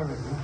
Gracias.